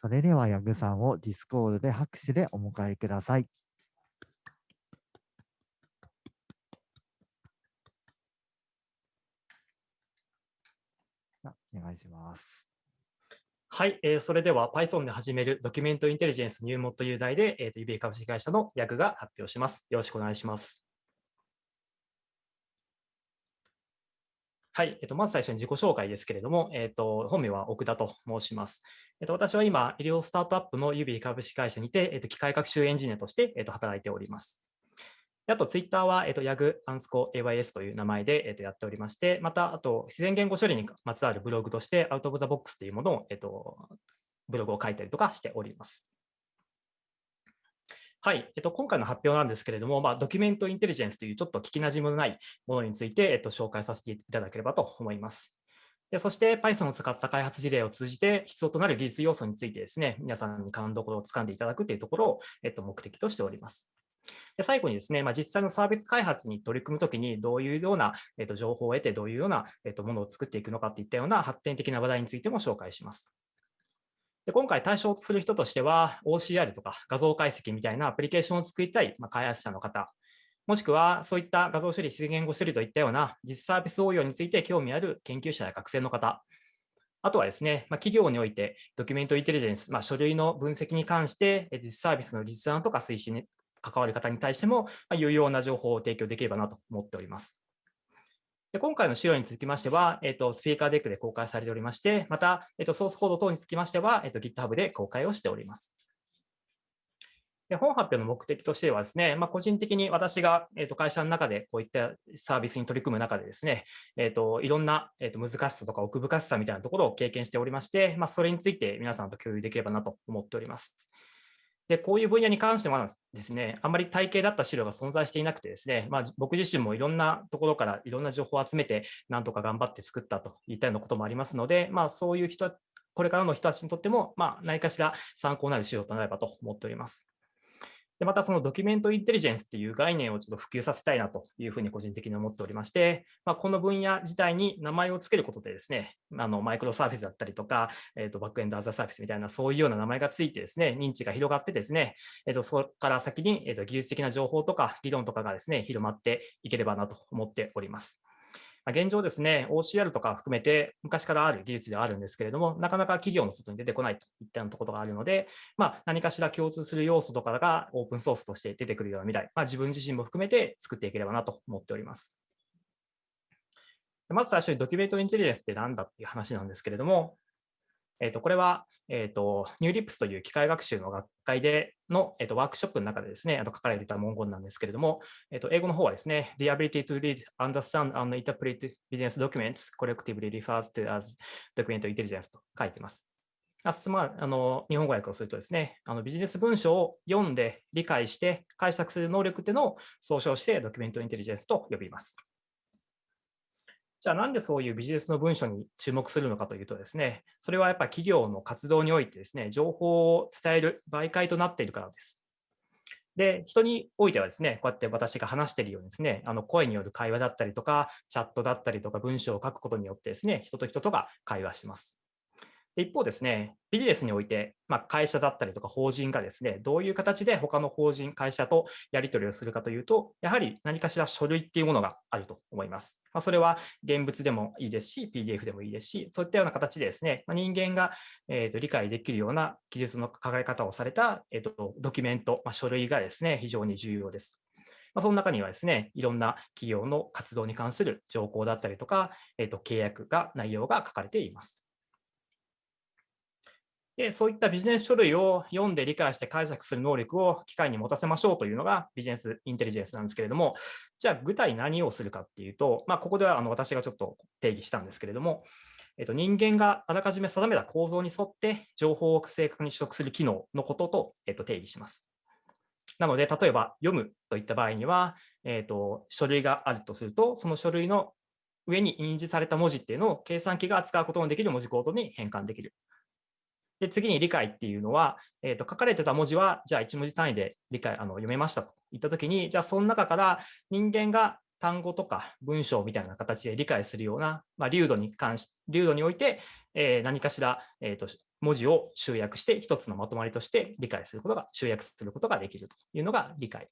それでは、ヤグさんを Discord で拍手でお迎えください。お願いします。はい、えー、それでは Python で始める Document Intelligence 入門という題で、えーと、UBA 株式会社の役が発表します。よろしくお願いします。はい、えっと、まず最初に自己紹介ですけれども、えっと、本名は奥田と申します。えっと、私は今、医療スタートアップの Ubie 株式会社にて、えっと、機械学習エンジニアとして、えっと、働いております。あと、ツイッターは、えっと、 yag アンスコ ays という名前で、えっと、やっておりまして、また、あと、自然言語処理にまつわるブログとして、 Out of the Box というものを、えっと、ブログを書いたりとかしております。はい、えっと、今回の発表なんですけれども、まあ、 Document Intelligence というちょっと聞きなじみのないものについて、えっと、紹介させていただければと思います。でそして Python を使った開発事例を通じて必要となる技術要素についてですね、皆さんに勘どころをつかんでいただくというところを、えっと、目的としております。で最後にですね、まあ、実際のサービス開発に取り組むときにどういうような、えっと、情報を得てどういうような、えっと、ものを作っていくのかといったような発展的な話題についても紹介します。で今回対象とする人としては OCR とか画像解析みたいなアプリケーションを作りたい、ま、開発者の方、もしくはそういった画像処理、自然言語処理といったような実サービス応用について興味ある研究者や学生の方、あとはですね、ま、企業においてドキュメントインテリジェンス、まあ、書類の分析に関して実サービスの立案とか推進に関わる方に対しても、まあ、有用な情報を提供できればなと思っております。で今回の資料につきましては、えっ、と、スピーカーデックで公開されておりまして、また、えっ、と、ソースコード等につきましては、えっ、と、GitHub で公開をしております。で本発表の目的としてはですね、まあ、個人的に私が、えー、と会社の中でこういったサービスに取り組む中でですね、えー、といろんな、えー、と難しさとか奥深さみたいなところを経験しておりまして、まあ、それについて皆さんと共有できればなと思っております。で、こういう分野に関してはですね、あんまり体系だった資料が存在していなくてですね、まあ、僕自身もいろんなところからいろんな情報を集めて、なんとか頑張って作ったといったようなこともありますので、まあ、そういう人、これからの人たちにとっても、まあ、何かしら参考になる資料となればと思っております。で、またそのドキュメントインテリジェンスっていう概念をちょっと普及させたいなというふうに個人的に思っておりまして、まあ、この分野自体に名前を付けることでですね、あのマイクロサービスだったりとか、えー、とバックエンドアザーサービスみたいなそういうような名前がついてですね、認知が広がってですね、えー、とそこから先に、えー、と技術的な情報とか議論とかがですね、広まっていければなと思っております。現状ですね、OCR とか含めて昔からある技術ではあるんですけれども、なかなか企業の外に出てこないといったようなところがあるので、まあ、何かしら共通する要素とかがオープンソースとして出てくるような未来、まあ、自分自身も含めて作っていければなと思っております。まず最初にドキュメントインテリジェンスって何だっていう話なんですけれども、えー、とこれは、えーと、ニューリップスという機械学習の学会での、えーと、ワークショップの中でですね、あと書かれていた文言なんですけれども、えーと、英語の方はですね、The ability to read, understand and interpret business documents collectively refers to as document intelligence と書いています。あまあ、あの日本語訳をするとですね、あのビジネス文書を読んで理解して解釈する能力っていうのを総称してドキュメントインテリジェンスと呼びます。じゃあなんでそういうビジネスの文書に注目するのかというとですね、それはやっぱ企業の活動においてですね、情報を伝える媒介となっているからです。で、人においてはですね、こうやって私が話しているようにですね、あの声による会話だったりとか、チャットだったりとか、文章を書くことによってですね、人と人とが会話します。一方ですね、ビジネスにおいて、まあ、会社だったりとか法人がですね、どういう形で他の法人、会社とやり取りをするかというと、やはり何かしら書類っていうものがあると思います。まあ、それは現物でもいいですし、PDF でもいいですし、そういったような形でですね、まあ、人間が、えー、と理解できるような記述の書かれ方をされた、えー、とドキュメント、ま、書類がですね、非常に重要です。ま、その中にはですね、いろんな企業の活動に関する条項だったりとか、えー、と契約が、内容が書かれています。で、そういったビジネス書類を読んで理解して解釈する能力を機械に持たせましょうというのがビジネスインテリジェンスなんですけれども、じゃあ具体何をするかっていうと、まあ、ここではあの私がちょっと定義したんですけれども、えっと、人間があらかじめ定めた構造に沿って情報を正確に取得する機能のことと、えっと、定義します。なので、例えば読むといった場合には、えっと、書類があるとすると、その書類の上に印字された文字っていうのを計算機が扱うことのできる文字コードに変換できる。で、次に理解っていうのは、えー、と書かれてた文字は、じゃあ1文字単位で理解あの読めましたと。いったときに、じゃあその中から人間が単語とか文章みたいな形で理解するような、まあ、流度に関し、流度において、えー、何かしら、えーと、文字を集約して一つのまとまりとして理解することが、集約することができるというのが理解。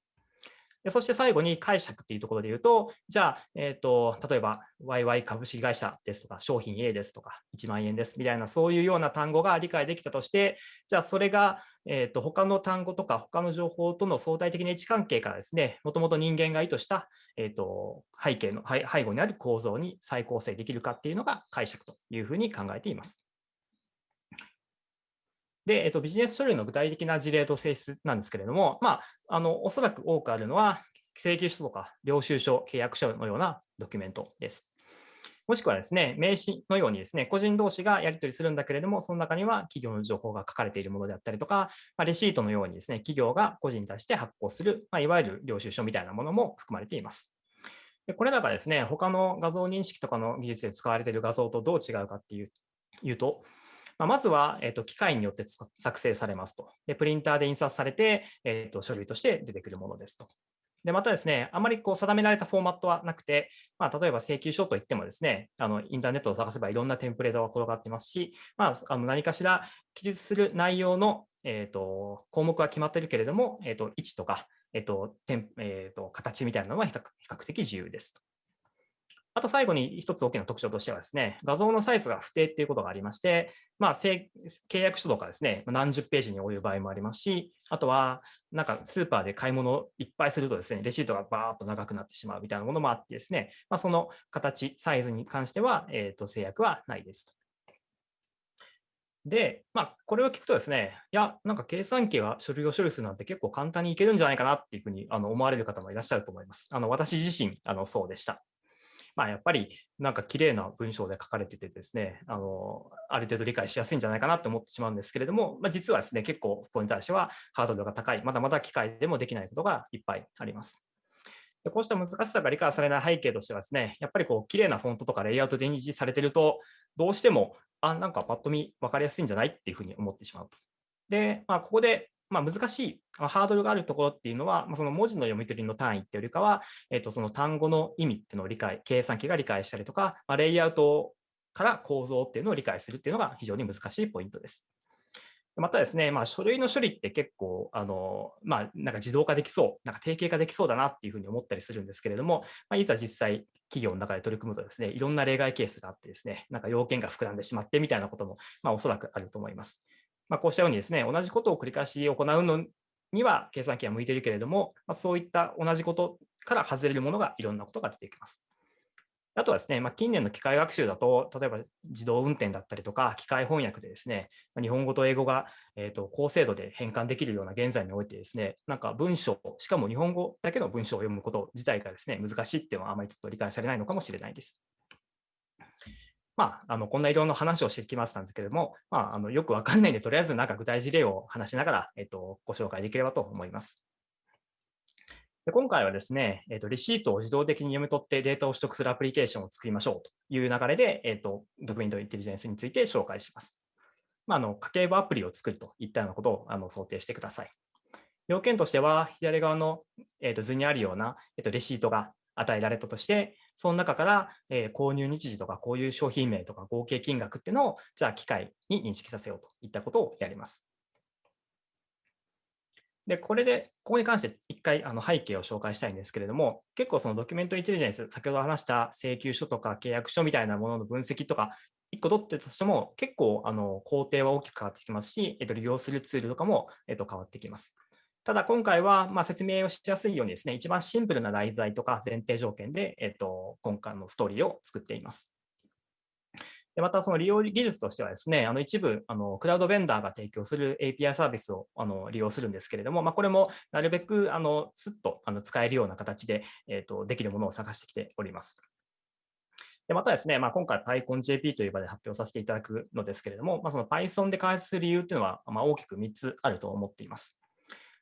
でそして最後に解釈っていうところで言うと、じゃあ、え、ー、と、例えば、YY 株式会社ですとか、商品 A ですとか、1万円ですみたいな、そういうような単語が理解できたとして、じゃあ、それが、えっ、ー、と、他の単語とか、他の情報との相対的な位置関係からですね、もともと人間が意図した、えっ、ー、と、背景の、背後にある構造に再構成できるかっていうのが解釈というふうに考えています。で、えっと、ビジネス書類の具体的な事例と性質なんですけれども、まあ、あの、おそらく多くあるのは、請求書とか領収書、契約書のようなドキュメントです。もしくはですね、名刺のようにですね、個人同士がやり取りするんだけれども、その中には企業の情報が書かれているものであったりとか、まあ、レシートのようにですね、企業が個人に対して発行する、まあ、いわゆる領収書みたいなものも含まれています。でこれらがですね、他の画像認識とかの技術で使われている画像とどう違うかっていういうと、まあ、まずは、えーと、機械によって作成されますと。でプリンターで印刷されて、えーと、書類として出てくるものですと。で、またですね、あまりこう定められたフォーマットはなくて、まあ、例えば請求書といってもですね、あのインターネットを探せばいろんなテンプレートが転がってますし、まあ、あの何かしら記述する内容の、えーと、項目は決まっているけれども、えー、と位置とか、えーとえー、と形みたいなのは比較的自由ですと。あと最後に一つ大きな特徴としてはですね、画像のサイズが不定っていうことがありまして、まあ、契約書とかですね、何十ページに及ぶ場合もありますし、あとは、なんかスーパーで買い物をいっぱいするとですね、レシートがバーっと長くなってしまうみたいなものもあってですね、まあ、その形、サイズに関しては、えー、と制約はないですで、まあ、これを聞くとですね、いや、なんか計算機が書類を処理するなんて結構簡単にいけるんじゃないかなっていうふうにあの思われる方もいらっしゃると思います。あの私自身あのそうでした。まあ、やっぱりなんか綺麗な文章で書かれててですね、あの、ある程度理解しやすいんじゃないかなと思ってしまうんですけれども、まあ、実はですね、結構そこに対してはハードルが高い、まだまだ機械でもできないことがいっぱいあります。でこうした難しさが理解されない背景としてはですね、やっぱりこう綺麗なフォントとかレイアウトで認識されてると、どうしても、あ、なんかパッと見分かりやすいんじゃないっていうふうに思ってしまうと。で、まあ、ここでまあ、難しい、ハードルがあるところっていうのは、まその文字の読み取りの単位っていうよりかは、えっと、その単語の意味っていうのを理解、計算機が理解したりとか、まあ、レイアウトから構造っていうのを理解するっていうのが非常に難しいポイントです。またですね、まあ、書類の処理って結構、あの、まあ、なんか自動化できそう、なんか定型化できそうだなっていうふうに思ったりするんですけれども、まあ、いざ実際企業の中で取り組むとですね、いろんな例外ケースがあってですね、なんか要件が膨らんでしまってみたいなことも、まあ、おそらくあると思います。まあ、こうしたようにですね、同じことを繰り返し行うのには計算機は向いているけれども、まあ、そういった同じことから外れるものがいろんなことが出てきます。あとはですね、まあ、近年の機械学習だと、例えば自動運転だったりとか、機械翻訳でですね、日本語と英語が、えー、と高精度で変換できるような現在においてですね、なんか文章、しかも日本語だけの文章を読むこと自体がですね、難しいっていうのはあまりちょっと理解されないのかもしれないです。まあ、あのこんないろんな話をしてきましたんですけれども、まあ、あのよくわかんないんで、とりあえずなんか具体事例を話しながら、えっと、ご紹介できればと思います。で今回はですね、えっと、レシートを自動的に読み取ってデータを取得するアプリケーションを作りましょうという流れで、えっと、ドキュメントインテリジェンスについて紹介します。まあ、あの家計簿アプリを作るといったようなことをあの想定してください。要件としては、左側の、えっと、図にあるような、えっと、レシートが与えられたとして、その中から、えー、購入日時とかこういう商品名とか合計金額っていうのを、じゃあ機械に認識させようといったことをやります。で、これで、ここに関して一回あの背景を紹介したいんですけれども、結構そのドキュメントインテリジェンス、先ほど話した請求書とか契約書みたいなものの分析とか、1個取ってたとしても、結構あの工程は大きく変わってきますし、えっと、利用するツールとかも、えっと、変わってきます。ただ今回はま説明をしやすいようにですね、一番シンプルな題材とか前提条件で、えっと、今回のストーリーを作っています。でまた、その利用技術としてはですね、あの一部あのクラウドベンダーが提供する API サービスをあの利用するんですけれども、まあ、これもなるべくあのスッとあの使えるような形で、えー、とできるものを探してきております。でまたですね、まあ、今回 PyConJP という場で発表させていただくのですけれども、まあ、その Python で開発する理由というのは、まあ、大きく3つあると思っています。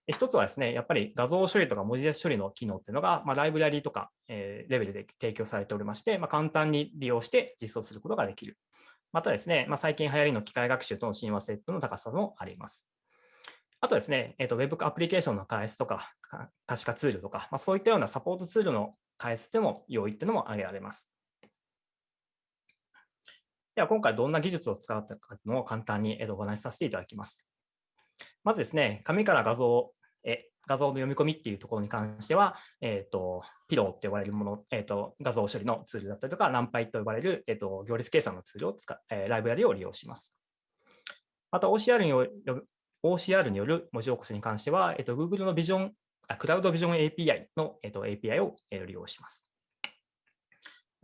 一つはですね、やっぱり画像処理とか文字列処理の機能っていうのが、まあ、ライブラリとか、え、レベルで提供されておりまして、まあ、簡単に利用して実装することができる。またですね、まあ、最近流行りの機械学習との親和性の高さもあります。あとですね、えーと、Web アプリケーションの開発とか、可視化ツールとか、まあ、そういったようなサポートツールの返すでも良いっていうのも挙げられます。では、今回どんな技術を使ったかのを簡単にお話しさせていただきます。まずですね、紙から画像へ画像の読み込みっていうところに関しては、えっ、ー、と、ピローって呼ばれるもの、えっ、ー、と、画像処理のツールだったりとか、ナンパイと呼ばれる、えっ、ー、と、行列計算のツールを使えライブラリを利用します。また OCR による OCR による文字起こしに関しては、えっと、Google のビジョン、あクラウドビジョン API の、えっと、API を利用します。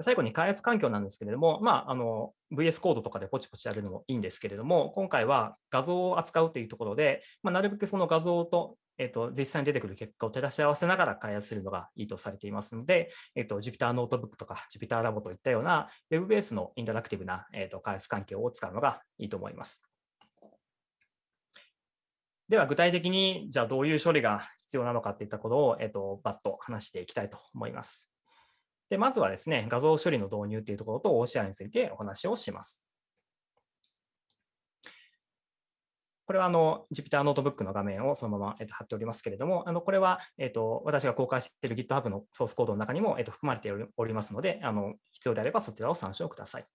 最後に開発環境なんですけれども、まあ、あの VS コードとかでポチポチやるのもいいんですけれども、今回は画像を扱うというところで、まあ、なるべくその画像と,、えっと実際に出てくる結果を照らし合わせながら開発するのがいいとされていますので、えっと、Jupyter ノートブックとか Jupyter ラボといったような Web ベースのインタラクティブな、えっと、開発環境を使うのがいいと思います。では具体的にじゃあどういう処理が必要なのかっていったことを、えっと、バッと話していきたいと思います。で、まずはですね、画像処理の導入というところと OCR についてお話をします。これはあの Jupyter ノートブックの画面をそのまま、えっと、貼っておりますけれども、あのこれは、えっと、私が公開している GitHub のソースコードの中にも、えっと、含まれておりますので、あの必要であればそちらを参照ください。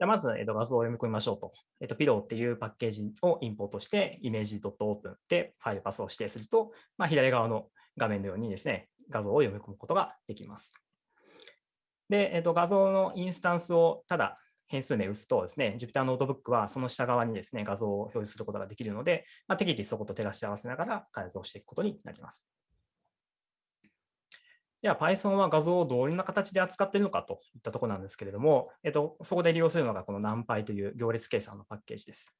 じゃまず、えっと、画像を読み込みましょうと。えっと、 Pillow っていうパッケージをインポートして、イメージ .open でファイルパスを指定すると、まあ、左側の画面のようにですね、画像を読み込むことができます。で、えっと、画像のインスタンスをただ変数名打つとですね、Jupyter ノートブックはその下側にですね、画像を表示することができるので、まあ、適宜そこと照らし合わせながら開発していくことになります。じゃあ Python は画像をどういうな形で扱っているのかといったところなんですけれども、えっと、そこで利用するのがこの NumPy という行列計算のパッケージです。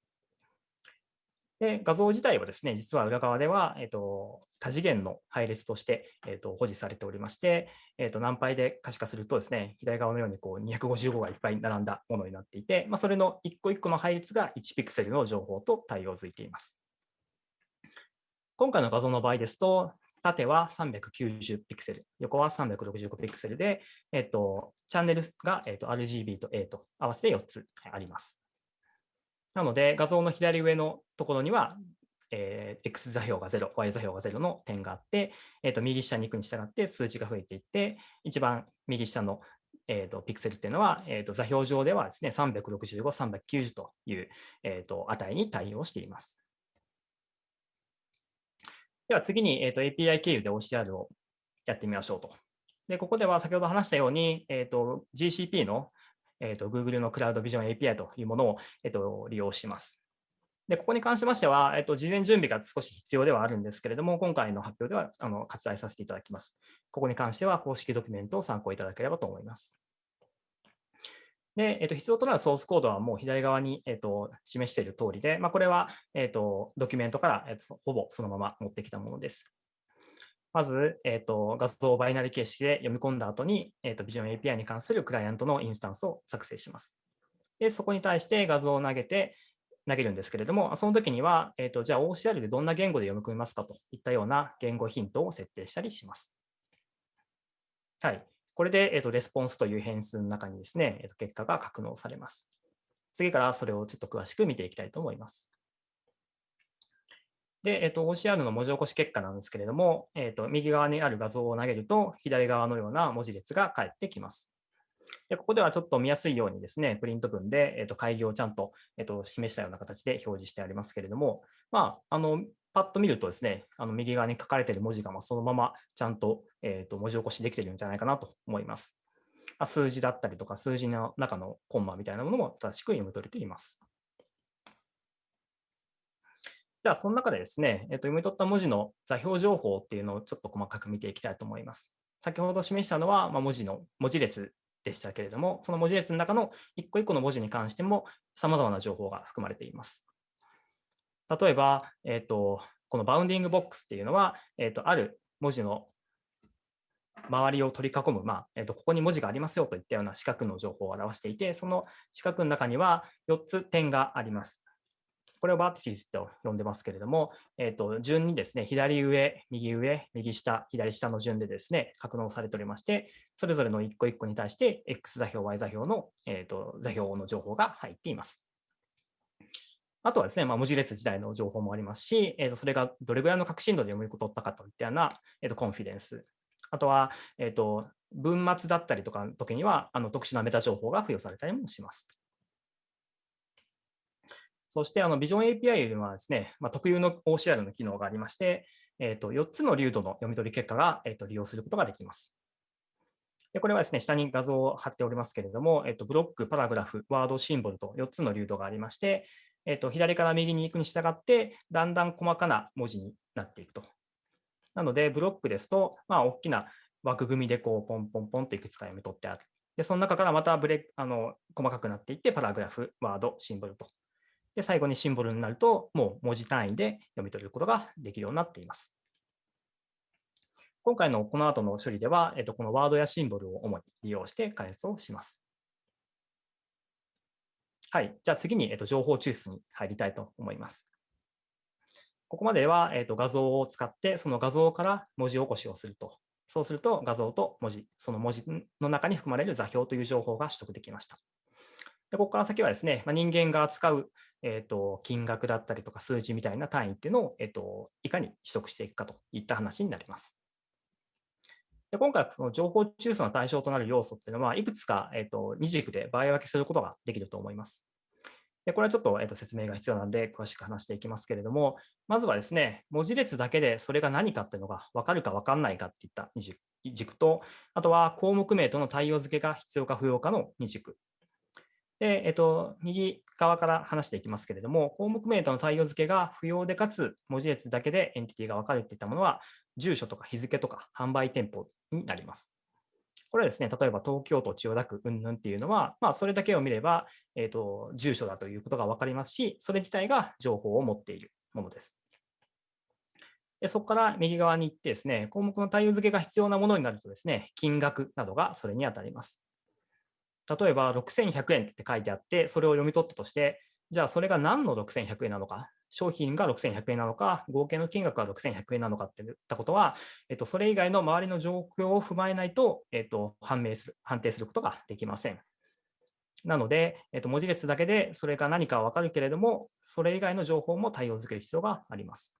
で画像自体はですね、実は裏側では、えっと、多次元の配列として、えっと、保持されておりまして、えっと、NumPy で可視化するとですね、左側のようにこう255がいっぱい並んだものになっていて、まあ、それの一個一個の配列が1ピクセルの情報と対応づいています。今回の画像の場合ですと、縦は390ピクセル、横は365ピクセルで、えっと、チャンネルが、えっと、RGB と A と合わせて4つあります。なので、画像の左上のところには、えー、X 座標が0、Y 座標が0の点があって、えー、と右下に行くに従って数値が増えていって、一番右下の、えー、とピクセルっていうのは、えー、と座標上ではですね、365、390という、えー、と値に対応しています。では次に、えー、と API 経由で OCR をやってみましょうと。で、ここでは先ほど話したように、えー、と GCP の、えー、と Google のクラウドビジョン API というものを、えー、と利用します。で、ここに関しましては、えっと、事前準備が少し必要ではあるんですけれども、今回の発表ではあの割愛させていただきます。ここに関しては公式ドキュメントを参考いただければと思います。で、えっと、必要となるソースコードはもう左側に、えっと、示している通りで、まあ、これは、えっと、ドキュメントから、えっと、ほぼそのまま持ってきたものです。まず、えっと、画像をバイナリ形式で読み込んだ後に、えっと、Vision API に関するクライアントのインスタンスを作成します。で、そこに対して画像を投げて、投げるんですけれども、その時には、えっと、じゃあ OCR でどんな言語で読み込みますかといったような言語ヒントを設定したりします。はい。これで、えっと、レスポンスという変数の中にですね、えっと、結果が格納されます。次からそれをちょっと詳しく見ていきたいと思います。で、えっと、OCR の文字起こし結果なんですけれども、えっと、右側にある画像を投げると、左側のような文字列が返ってきます。でここではちょっと見やすいようにですね、プリント文で、えっと、開業をちゃんと、えっと、示したような形で表示してありますけれども、まあ、あのパッと見るとですね、あの右側に書かれている文字がそのままちゃんと,、えー、と文字起こしできているんじゃないかなと思います。数字だったりとか、数字の中のコンマみたいなものも正しく読み取れています。じゃあ、その中でですね、えー、と読み取った文字の座標情報っていうのをちょっと細かく見ていきたいと思います。先ほど示したのは、まあ、文字の文字列でしたけれども、その文字列の中の一個一個の文字に関しても様々な情報が含まれています。例えば、えっ、と、この bounding box っていうのは、えっ、と、ある文字の周りを取り囲む、まあえーと、ここに文字がありますよといったような四角の情報を表していて、その四角の中には4つ点があります。これを vertices と呼んでますけれども、えーと、順にですね、左上、右上、右下、左下の順でですね、格納されておりまして、それぞれの1個1個に対して、X 座標、Y 座標の、えーと座標の情報が入っています。あとはですね、まあ、文字列自体の情報もありますし、えー、とそれがどれぐらいの確信度で読み取ったかといったような、えー、とコンフィデンス。あとは、えっ、と、文末だったりとかの時には、あの特殊なメタ情報が付与されたりもします。そして、あの、Vision API ではですね、まあ、特有の OCR の機能がありまして、えっ、と、4つの流度の読み取り結果が、えっ、と、利用することができます。でこれはですね、下に画像を貼っておりますけれども、えっと、ブロック、パラグラフ、ワード、シンボルと4つの流度がありまして、えっと、左から右に行くに従って、だんだん細かな文字になっていくと。なので、ブロックですと、まあ、大きな枠組みでこうポンポンポンといくつか読み取ってある。で、その中からまたブレあの細かくなっていって、パラグラフ、ワード、シンボルと。で、最後にシンボルになると、もう文字単位で読み取ることができるようになっています。今回のこの後の処理では、えっと、このワードやシンボルを主に利用して開発をします。はい。じゃあ次に、えっと、情報抽出に入りたいと思います。ここまでは、えっと、画像を使って、その画像から文字起こしをすると。そうすると、画像と文字、その文字の中に含まれる座標という情報が取得できました。でここから先はですね、まあ、人間が扱う、えーと、金額だったりとか数字みたいな単位っていうのを、えーといかに取得していくかといった話になります。で今回、その情報抽出の対象となる要素っていうのは、いくつか、えーと、二軸で場合分けすることができると思います。でこれはちょっと,、えーと説明が必要なので、詳しく話していきますけれども、まずはですね、文字列だけでそれが何かっていうのが分かるか分かんないかっていった二軸と、あとは項目名との対応付けが必要か不要かの二軸。で、えっと、右側から話していきますけれども、項目名との対応付けが不要でかつ文字列だけでエンティティが分かるといたものは、住所とか日付とか販売店舗になります。これはですね、例えば東京都千代田区うんぬんっていうのは、まあ、それだけを見れば、えーと、住所だということが分かりますし、それ自体が情報を持っているものです。でそこから右側に行ってですね、項目の対応付けが必要なものになるとですね、金額などがそれに当たります。例えば6100円って書いてあって、それを読み取ったとして、じゃあそれが何の6100円なのか、商品が6100円なのか、合計の金額が6100円なのかっていったことは、えっと、それ以外の周りの状況を踏まえないと、えっと、判明する、判定することができません。なので、えっと、文字列だけでそれが何かわかるけれども、それ以外の情報も対応づける必要があります。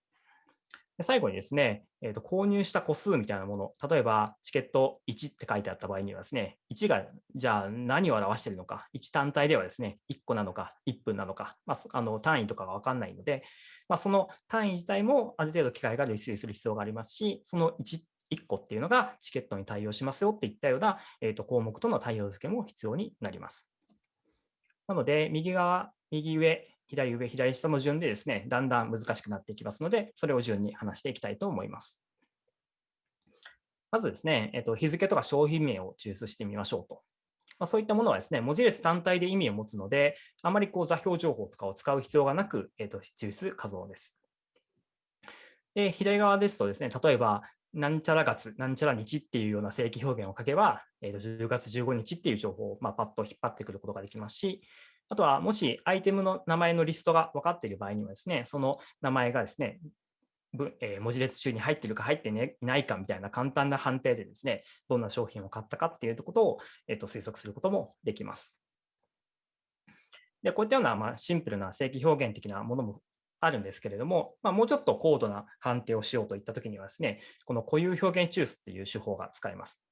最後にですね、えー、と購入した個数みたいなもの、例えばチケット1って書いてあった場合にはですね、1がじゃあ何を表しているのか、1単体ではですね、1個なのか、1分なのか、まあ、あの単位とかが分かんないので、まあ、その単位自体もある程度機械が類推する必要がありますし、その 1, 1個っていうのがチケットに対応しますよっていったような、えー、と項目との対応付けも必要になります。なので、右側、右上、左上、左下の順でですね、だんだん難しくなっていきますので、それを順に話していきたいと思います。まずですね、えっと、日付とか商品名を抽出してみましょうと。まあ、そういったものはですね、文字列単体で意味を持つので、あまりこう座標情報とかを使う必要がなく、えっと、抽出可能です。で、左側ですとですね、例えば、なんちゃら月、なんちゃら日っていうような正規表現を書けば、えー、と10月15日っていう情報を、まあ、パッと引っ張ってくることができますし、あとは、もしアイテムの名前のリストが分かっている場合にはですね、その名前がですね、文字列中に入っているか入っていないかみたいな簡単な判定でですね、どんな商品を買ったかっていうことを、えー、と推測することもできます。でこういったような、まあ、シンプルな正規表現的なものもあるんですけれども、まあ、もうちょっと高度な判定をしようといったときにはですね、この固有表現抽出っていう手法が使えます。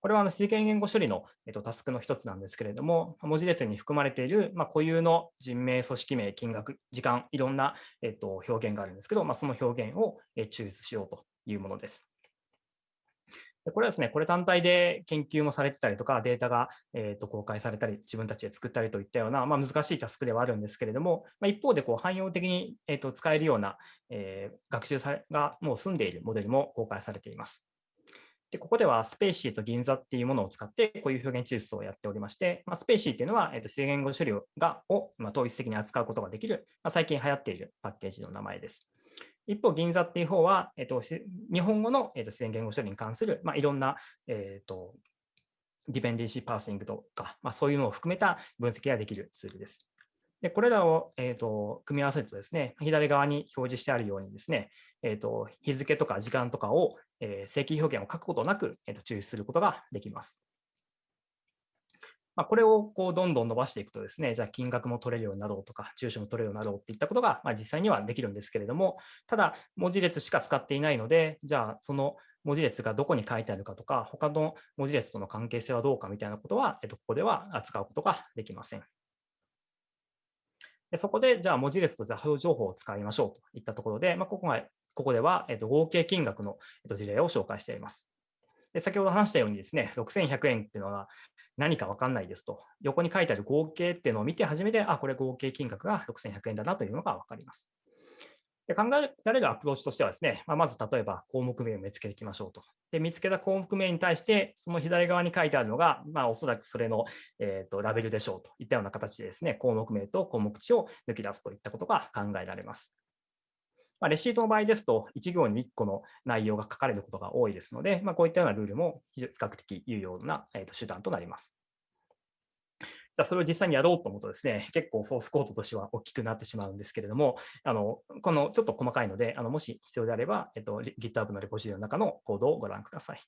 これはあの C 言言語処理の、えっと、タスクの一つなんですけれども、文字列に含まれている、まあ、固有の人名、組織名、金額、時間、いろんな、えっと、表現があるんですけど、まあ、その表現を抽出しようというものです。これはですね、これ単体で研究もされてたりとか、データが、えー、と公開されたり、自分たちで作ったりといったような、まあ、難しいタスクではあるんですけれども、まあ、一方でこう汎用的に、えー、と使えるような、えー、学習さがもう済んでいるモデルも公開されています。で、ここでは spaCy と GiNZA っていうものを使って、こういう表現抽出をやっておりまして、まあ、 spaCy っていうのは、えー、と自然言語処理がを、まあ、統一的に扱うことができる、まあ、最近流行っているパッケージの名前です。一方、 GiNZA っていう方は、えー、と日本語の、えー、と自然言語処理に関する、まあ、いろんな、えー、と dependency parsing とか、まあ、そういうのを含めた分析ができるツールです。でこれらを、えーと、組み合わせるとですね、左側に表示してあるようにですね、えーと、日付とか時間とかを、えー、正規表現を書くことなく、えーと、抽出することができます。まあ、これをこうどんどん伸ばしていくとですね、じゃあ金額も取れるようになろうとか、住所も取れるようになろうっていったことが、まあ、実際にはできるんですけれども、ただ文字列しか使っていないので、じゃあその文字列がどこに書いてあるかとか、他の文字列との関係性はどうかみたいなことは、えっと、ここでは扱うことができません。そこで、じゃあ文字列と座標情報を使いましょうといったところで、まあ、ここがここでは、合計金額の、事例を紹介しています。で先ほど話したようにですね、6100円っていうのは何か分かんないですと、横に書いてある合計っていうのを見て初めて、あ、これ合計金額が6100円だなというのが分かります。で考えられるアプローチとしてはですね、まあ、まず例えば項目名を見つけていきましょうと。で見つけた項目名に対して、その左側に書いてあるのが、まあ、おそらくそれの、えーと、ラベルでしょうといったような形でですね、項目名と項目値を抜き出すといったことが考えられます。まあ、レシートの場合ですと、1行に1個の内容が書かれることが多いですので、まあ、こういったようなルールも比較的有用な、えー、と手段となります。じゃあそれを実際にやろうと思うとですね、結構ソースコードとしては大きくなってしまうんですけれども、あのこのちょっと細かいので、あのもし必要であれば、えっと、GitHub のレポジトリの中のコードをご覧ください。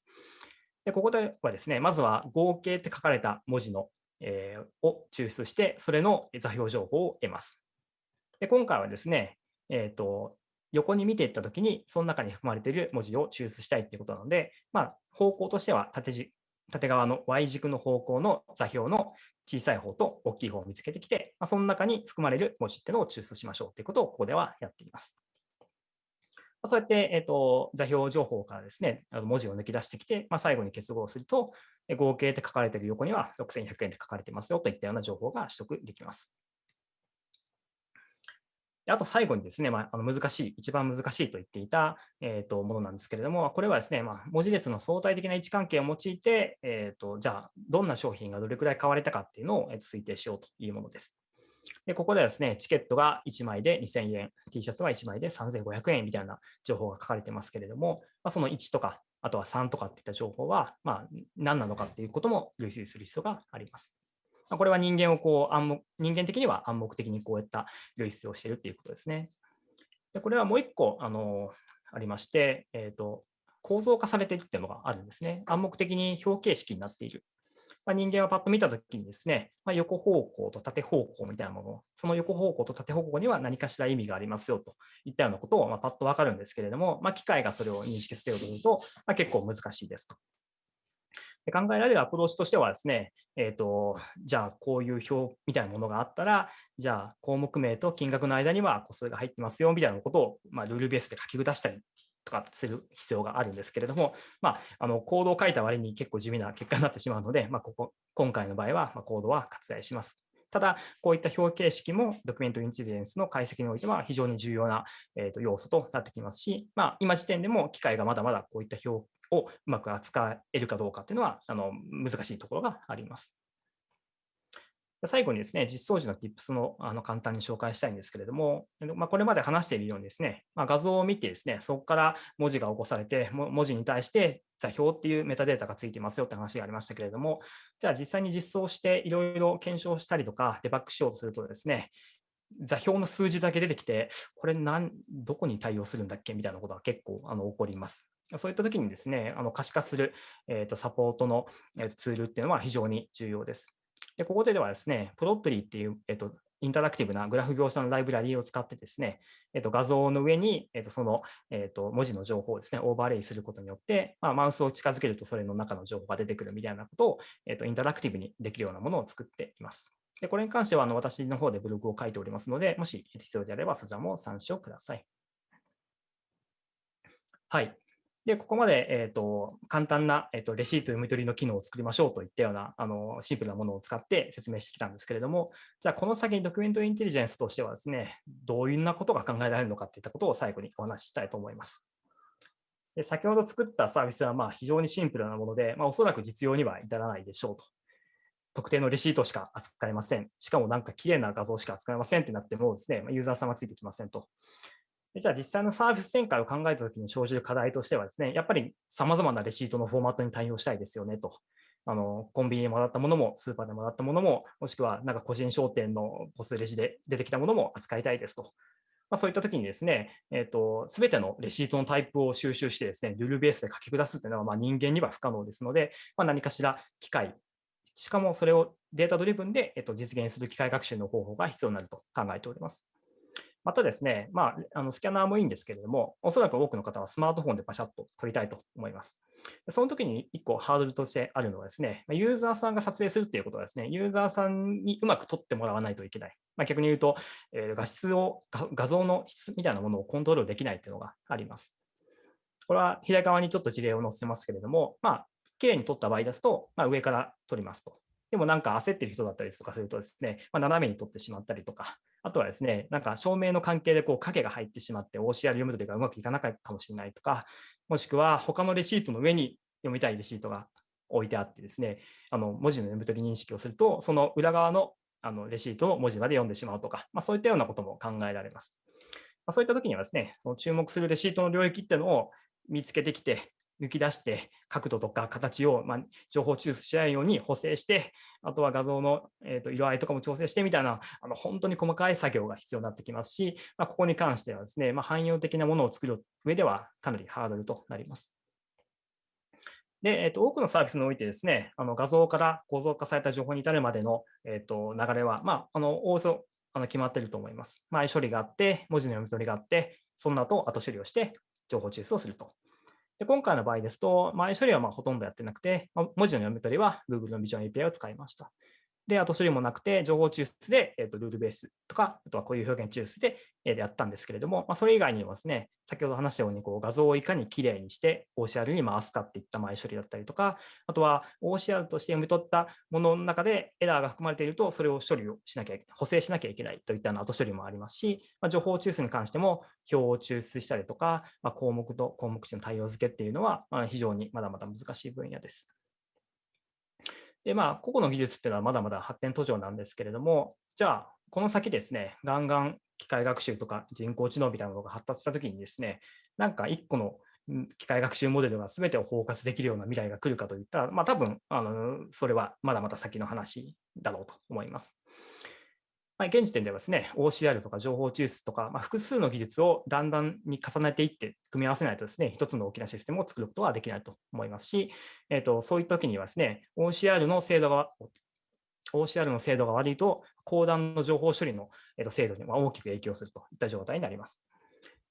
でここではですね、まずは合計って書かれた文字の、えー、を抽出して、それの座標情報を得ます。で今回はですね、えーと、横に見ていったときに、その中に含まれている文字を抽出したいということなので、まあ、方向としては縦軸縦側の Y 軸の方向の座標の小さい方と大きい方を見つけてきて、まあ、その中に含まれる文字っていうのを抽出しましょうということをここではやっています。まそうやって、えーと、座標情報からですね、文字を抜き出してきて、まあ、最後に結合すると、合計って書かれている横には6100円で書かれてますよといったような情報が取得できます。あと最後にですね、まあ、あの難しい、一番難しいと言っていた、えー、とものなんですけれども、これはですね、まあ、文字列の相対的な位置関係を用いて、えーと、じゃあ、どんな商品がどれくらい買われたかっていうのを推定しようというものです。でここではですね、チケットが1枚で2000円、T シャツは1枚で3500円みたいな情報が書かれてますけれども、まあ、その1とか、あとは3とかっていった情報は、まあ、何なのかっていうことも類推する必要があります。これは人間をこう暗黙、人間的には暗黙的にこういった類出をしているということですね。でこれはもう一個あのありまして、えーと、構造化されているっていうのがあるんですね。暗黙的に表形式になっている。まあ、人間はパッと見たときにですね、まあ、横方向と縦方向みたいなもの、その横方向と縦方向には何かしら意味がありますよといったようなことをまあパッとわかるんですけれども、まあ、機械がそれを認識せようとすると、まあ、結構難しいですと。考えられるアプローチとしてはですね、えーと、じゃあこういう表みたいなものがあったら、じゃあ項目名と金額の間には個数が入ってますよみたいなことを、まあ、ルールベースで書き下したりとかする必要があるんですけれども、まあ、あのコードを書いた割に結構地味な結果になってしまうので、まあ、ここ今回の場合は、まコードは割愛します。ただ、こういった表形式もドキュメントインチデンスの解析においては非常に重要な、えー、と要素となってきますし、まあ、今時点でも機械がまだまだこういった表をうまく扱えるかどうかっていうのはあの難しいところがあります。最後にですね、実装時の Tips のあの簡単に紹介したいんですけれども、まあ、これまで話しているようにですね、まあ、画像を見てですね、そこから文字が起こされて、文字に対して座標っていうメタデータがついてますよって話がありましたけれども、じゃあ実際に実装していろいろ検証したりとかデバッグしようとするとですね、座標の数字だけ出てきて、これ何、どこに対応するんだっけみたいなことが結構あの起こります。そういったときにですね、あの可視化する、えー、とサポートのツールっていうのは非常に重要です。でここでではですね、プロットリーっていう、えー、とインタラクティブなグラフ描写のライブラリーを使ってですね、えー、と画像の上に、えー、とその、えー、と文字の情報をですね、オーバーレイすることによって、まあ、マウスを近づけるとそれの中の情報が出てくるみたいなことを、えー、とインタラクティブにできるようなものを作っています。でこれに関してはあの私の方でブログを書いておりますので、もし必要であればそちらも参照ください。はい。で、ここまで、えーと、簡単な、えーと、レシート読み取りの機能を作りましょうといったようなあのシンプルなものを使って説明してきたんですけれども、じゃあこの先にドキュメントインテリジェンスとしてはですね、どういうなことが考えられるのかといったことを最後にお話ししたいと思います。で先ほど作ったサービスはまあ非常にシンプルなもので、まあ、おそらく実用には至らないでしょうと。特定のレシートしか扱えません。しかもなんか綺麗な画像しか扱えませんってなってもですね、ユーザーさんはついてきませんと。じゃあ実際のサービス展開を考えたときに生じる課題としてはですね、やっぱり様々なレシートのフォーマットに対応したいですよねと。あのコンビニでもらったものも、スーパーでもらったものも、もしくはなんか個人商店のポスレジで出てきたものも扱いたいですと。まあ、そういったときにですね、えーと、全てのレシートのタイプを収集してですね、ルールベースで書き下すというのはま人間には不可能ですので、まあ、何かしら機械、しかもそれをデータドリブンで、えー、と実現する機械学習の方法が必要になると考えております。またですね、まあ、あのスキャナーもいいんですけれども、おそらく多くの方はスマートフォンでパシャッと撮りたいと思います。その時に1個ハードルとしてあるのはですね、ユーザーさんが撮影するっていうことはですね、ユーザーさんにうまく撮ってもらわないといけない。まあ、逆に言うと、えー、画質を、画像の質みたいなものをコントロールできないっていうのがあります。これは左側にちょっと事例を載せますけれども、まあ、綺麗に撮った場合ですと、まあ、上から撮りますと。でもなんか焦ってる人だったりとかするとですね、まあ、斜めに撮ってしまったりとか、あとはですね、なんか照明の関係でこう影が入ってしまって OCR 読むときがうまくいかなかったかもしれないとか、もしくは他のレシートの上に読みたいレシートが置いてあってですね、あの文字の読み取り認識をすると、その裏側のあのレシートの文字まで読んでしまうとか、まあ、そういったようなことも考えられます。まあ、そういったときにはですね、その注目するレシートの領域っていうのを見つけてきて、抜き出して角度とか形を、ま情報抽出しないように補正して、あとは画像の、えー、と色合いとかも調整してみたいな、あの本当に細かい作業が必要になってきますし、まあ、ここに関してはですね、まあ、汎用的なものを作る上ではかなりハードルとなります。で、えー、と多くのサービスにおいてですね、あの画像から構造化された情報に至るまでの、えー、と流れは、まあ、あの、おおそあの決まっていると思います。前処理があって、文字の読み取りがあって、その後、後処理をして情報抽出をすると。で今回の場合ですと、前処理はまほとんどやってなくて、文字の読み取りは Google の Vision API を使いました。で、後処理もなくて、情報抽出で、えーと、ルールベースとか、あとはこういう表現抽出で、えー、やったんですけれども、まあ、それ以外にもですね、先ほど話したようにこう画像をいかにきれいにして OCR に回すかっていった前処理だったりとか、あとは OCR として読み取ったものの中でエラーが含まれていると、それを処理をしなきゃ、補正しなきゃいけないといった後処理もありますし、まあ、情報抽出に関しても表を抽出したりとか、まあ、項目と項目値の対応付けっていうのは、まあ、非常にまだまだ難しい分野です。で、まあ、個々の技術っていうのはまだまだ発展途上なんですけれども、じゃあ、この先ですね、ガンガン機械学習とか人工知能みたいなものが発達したときにですね、なんか一個の機械学習モデルが全てを包括できるような未来が来るかといったら、まあ多分、あの、それはまだまだ先の話だろうと思います。まあ、現時点ではですね、OCR とか情報抽出とか、まあ、複数の技術をだんだんに重ねていって組み合わせないとですね、一つの大きなシステムを作ることはできないと思いますし、えーと、そういった時にはですね、OCR の精度が OCR の精度が悪いと、高段の情報処理の精度に大きく影響するといった状態になります。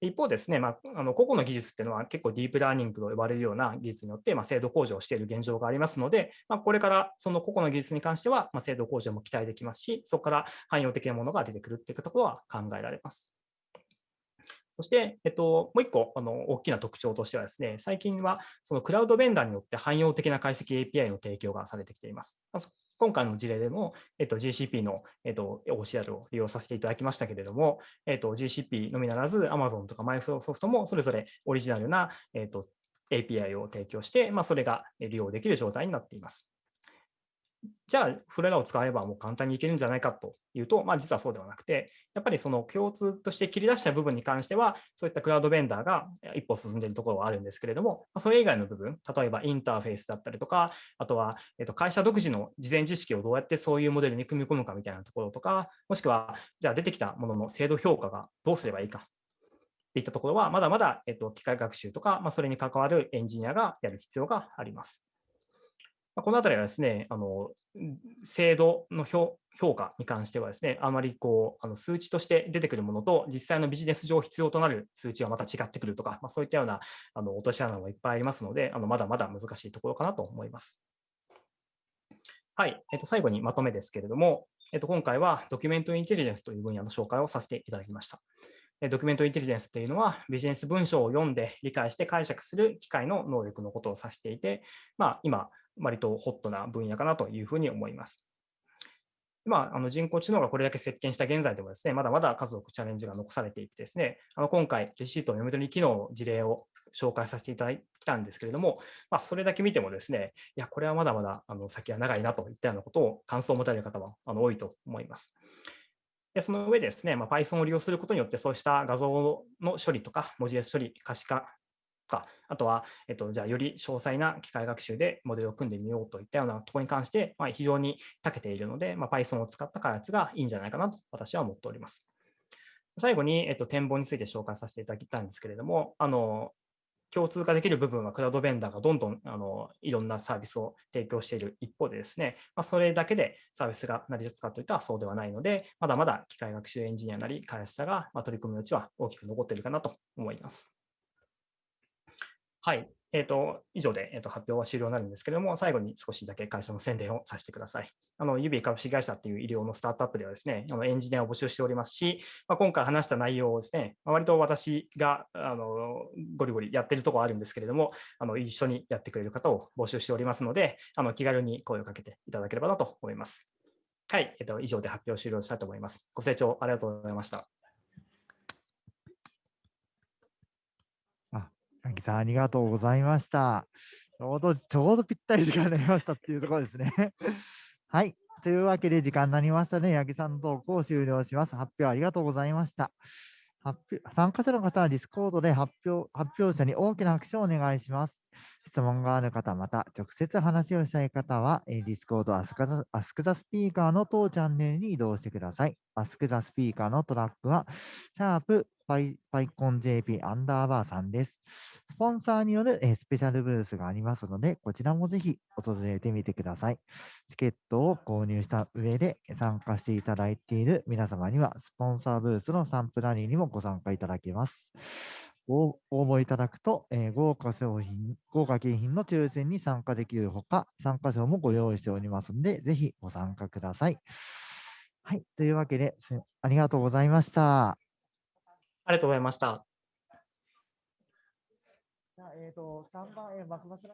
一方ですね、まあ、あの個々の技術っていうのは結構ディープラーニングと呼ばれるような技術によって、まあ、精度向上している現状がありますので、まあ、これからその個々の技術に関しては、まあ、精度向上も期待できますし、そこから汎用的なものが出てくるっていうところは考えられます。そして、えっと、もう一個あの大きな特徴としてはですね、最近はそのクラウドベンダーによって汎用的な解析 API の提供がされてきています。今回の事例でも、えっと、GCP の、えっと、OCR を利用させていただきましたけれども、えっと、GCP のみならず Amazon とか Microsoft もそれぞれオリジナルな、えっと、API を提供して、まあ、それが利用できる状態になっています。じゃあ、それらを使えばもう簡単にいけるんじゃないかというと、まあ、実はそうではなくて、やっぱりその共通として切り出した部分に関しては、そういったクラウドベンダーが一歩進んでいるところはあるんですけれども、それ以外の部分、例えばインターフェースだったりとか、あとは会社独自の事前知識をどうやってそういうモデルに組み込むかみたいなところとか、もしくは、じゃあ出てきたものの精度評価がどうすればいいかっていったところは、まだまだ、えっと、機械学習とか、ま、それに関わるエンジニアがやる必要があります。このあたりはですね、あの精度の評価に関してはですね、あまりこうあの数値として出てくるものと、実際のビジネス上必要となる数値はまた違ってくるとか、まあ、そういったようなあの落とし穴もいっぱいありますので、あのまだまだ難しいところかなと思います。はい、えっと、最後にまとめですけれども、えっと、今回はドキュメントインテリジェンスという分野の紹介をさせていただきました。ドキュメントインテリジェンスっていうのは、ビジネス文章を読んで理解して解釈する機械の能力のことを指していて、まあ、今、割とホットな分野かなというふうに思います。まあ、あの人工知能がこれだけ席巻した現在でもですね、まだまだ数多くチャレンジが残されていてですね、あの今回、レシートの読み取り機能の事例を紹介させていただいたんですけれども、まあ、それだけ見てもですね、いや、これはまだまだあの先は長いなといったようなことを感想を持たれる方はあの多いと思います。でその上でですね、まあ、Python を利用することによって、そうした画像の処理とか文字列処理、可視化か、あとは、えっと、じゃあより詳細な機械学習でモデルを組んでみようといったようなところに関して、まあ、非常に長けているので、まあ、Python を使った開発がいいんじゃないかなと私は思っております。最後に、えっと、展望について紹介させていただきたいんですけれども、あの共通化できる部分はクラウドベンダーがどんどんあのいろんなサービスを提供している一方でですね、まあ、それだけでサービスが成り立つかといったらそうではないので、まだまだ機械学習エンジニアなり開発者が、ま取り組む余地は大きく残っているかなと思います。はい。えーと、以上で、えーと、発表は終了になるんですけれども、最後に少しだけ会社の宣伝をさせてください。あの、指株式会社っていう医療のスタートアップではですね、あのエンジニアを募集しておりますし、まあ、今回話した内容をですね、まあ割と私があのゴリゴリやってるところあるんですけれども、あの一緒にやってくれる方を募集しておりますので、あの気軽に声をかけていただければなと思います。はい、えっ、ー、と、以上で発表終了したいと思います。ご清聴ありがとうございました。八木さん、ありがとうございました。ちょうど、ちょうどぴったり時間になりましたっていうところですね。はい。というわけで時間になりましたね。ヤグさんの登壇を終了します。発表ありがとうございました。発表参加者の方は Discord で発表発表者に大きな拍手をお願いします。質問がある方、また直接話をしたい方は、 Discord ask the ask the speaker の当チャンネルに移動してください。 Ask the speaker のトラックは、シャープパイパイコン JP アンダーバーさんです。スポンサーによる、スペシャルブースがありますので、こちらもぜひ訪れてみてください。チケットを購入した上で参加していただいている皆様には、スポンサーブースのサンプラリーにもご参加いただけます。応募いただくと、えー、豪華商品、豪華景品の抽選に参加できるほか、参加賞もご用意しておりますので、ぜひご参加ください。はい、というわけで、ありがとうございました。ありがとうございました。えっ、ー、と、3番、えー、幕末